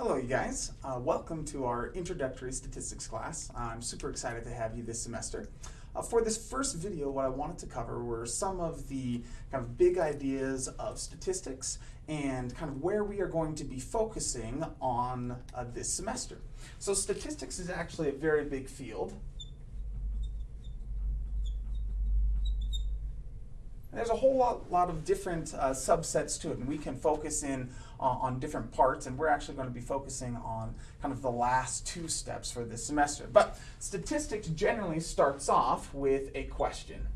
Hello, you guys. Uh, welcome to our introductory statistics class. I'm super excited to have you this semester. Uh, for this first video, what I wanted to cover were some of the kind of big ideas of statistics and kind of where we are going to be focusing on uh, this semester. So statistics is actually a very big field. There's a whole lot, lot of different uh, subsets to it, and we can focus in uh, on different parts, and we're actually going to be focusing on kind of the last two steps for this semester. But statistics generally starts off with a question.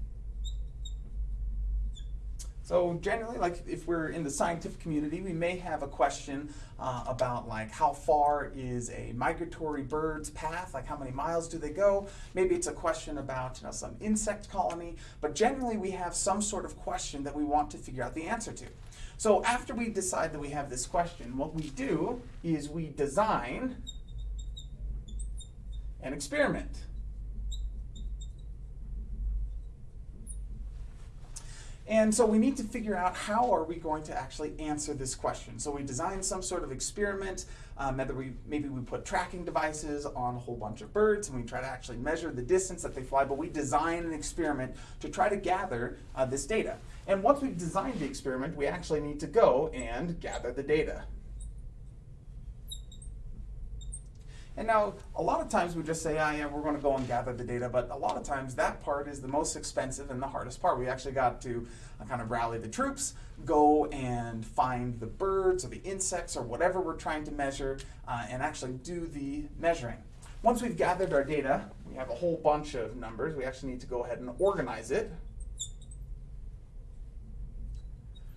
So generally, like if we're in the scientific community, we may have a question uh, about like how far is a migratory bird's path, like how many miles do they go? Maybe it's a question about you know, some insect colony, but generally we have some sort of question that we want to figure out the answer to. So after we decide that we have this question, what we do is we design an experiment. And so we need to figure out how are we going to actually answer this question. So we design some sort of experiment, um, whether we, maybe we put tracking devices on a whole bunch of birds and we try to actually measure the distance that they fly, but we design an experiment to try to gather uh, this data. And once we've designed the experiment, we actually need to go and gather the data. And now, a lot of times we just say, oh, yeah, we're going to go and gather the data, but a lot of times that part is the most expensive and the hardest part. We actually got to uh, kind of rally the troops, go and find the birds or the insects or whatever we're trying to measure, uh, and actually do the measuring. Once we've gathered our data, we have a whole bunch of numbers. We actually need to go ahead and organize it.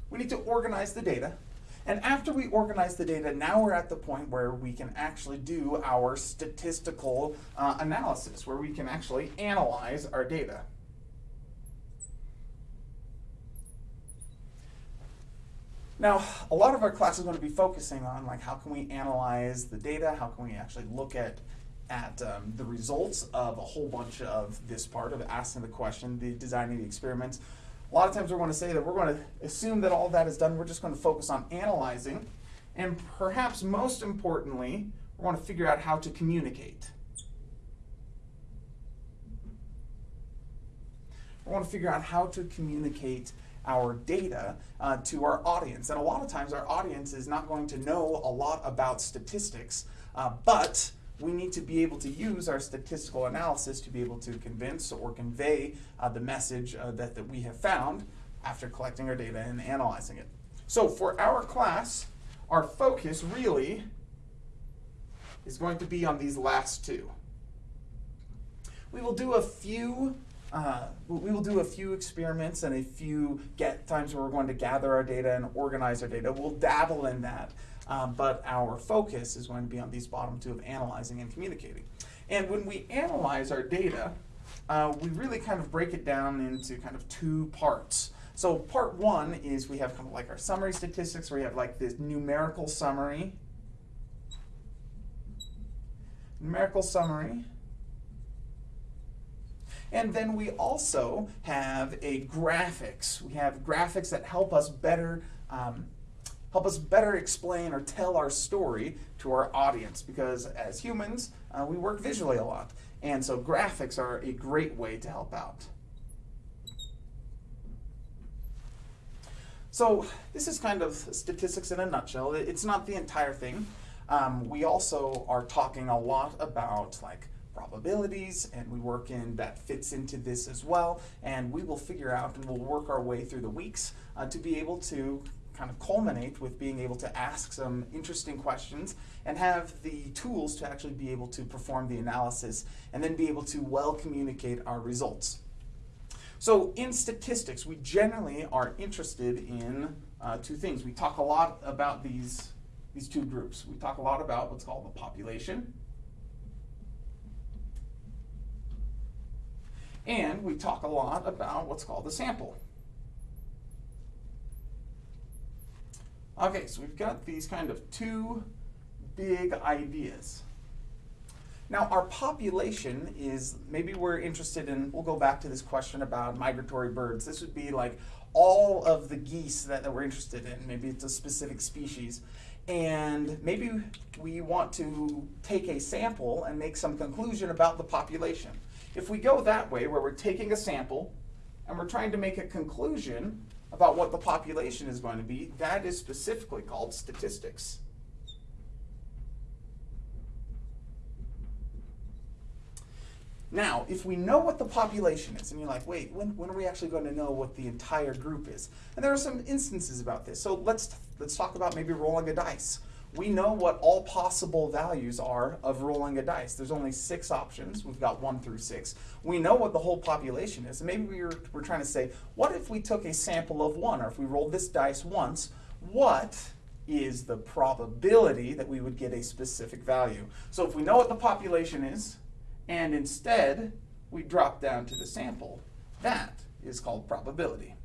We need to organize the data. And after we organize the data, now we're at the point where we can actually do our statistical uh, analysis, where we can actually analyze our data. Now, a lot of our class is going to be focusing on like how can we analyze the data, how can we actually look at at um, the results of a whole bunch of this part of asking the question, the designing the experiments, a lot of times we're going to say that we're going to assume that all that is done. We're just going to focus on analyzing. And perhaps most importantly, we want to figure out how to communicate. We want to figure out how to communicate our data uh, to our audience. And a lot of times our audience is not going to know a lot about statistics, uh, but we need to be able to use our statistical analysis to be able to convince or convey uh, the message uh, that, that we have found after collecting our data and analyzing it. So for our class, our focus really is going to be on these last two. We will do a few uh, we will do a few experiments and a few get times where we're going to gather our data and organize our data. We'll dabble in that. Um, but our focus is going to be on these bottom two of analyzing and communicating. And when we analyze our data, uh, we really kind of break it down into kind of two parts. So part one is we have kind of like our summary statistics where we have like this numerical summary. Numerical summary. And then we also have a graphics. We have graphics that help us better um, help us better explain or tell our story to our audience because as humans, uh, we work visually a lot. And so graphics are a great way to help out. So this is kind of statistics in a nutshell. It's not the entire thing. Um, we also are talking a lot about like probabilities and we work in that fits into this as well and we will figure out and we'll work our way through the weeks uh, to be able to kind of culminate with being able to ask some interesting questions and have the tools to actually be able to perform the analysis and then be able to well communicate our results. So in statistics, we generally are interested in uh, two things. We talk a lot about these, these two groups. We talk a lot about what's called the population. And we talk a lot about what's called the sample. Okay, so we've got these kind of two big ideas. Now our population is, maybe we're interested in, we'll go back to this question about migratory birds. This would be like all of the geese that, that we're interested in, maybe it's a specific species. And maybe we want to take a sample and make some conclusion about the population. If we go that way, where we're taking a sample and we're trying to make a conclusion about what the population is going to be, that is specifically called statistics. Now, if we know what the population is, and you're like, wait, when, when are we actually going to know what the entire group is? And there are some instances about this. So let's, let's talk about maybe rolling a dice. We know what all possible values are of rolling a dice. There's only six options. We've got one through six. We know what the whole population is. And maybe we're, we're trying to say, what if we took a sample of one, or if we rolled this dice once, what is the probability that we would get a specific value? So if we know what the population is, and instead we drop down to the sample. That is called probability.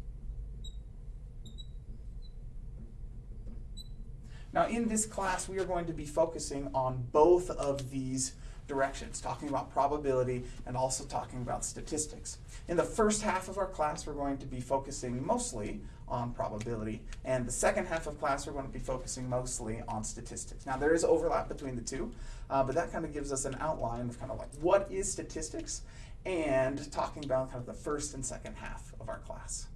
Now in this class we are going to be focusing on both of these directions, talking about probability and also talking about statistics. In the first half of our class, we're going to be focusing mostly on probability, and the second half of class, we're going to be focusing mostly on statistics. Now, there is overlap between the two, uh, but that kind of gives us an outline of kind of like what is statistics and talking about kind of the first and second half of our class.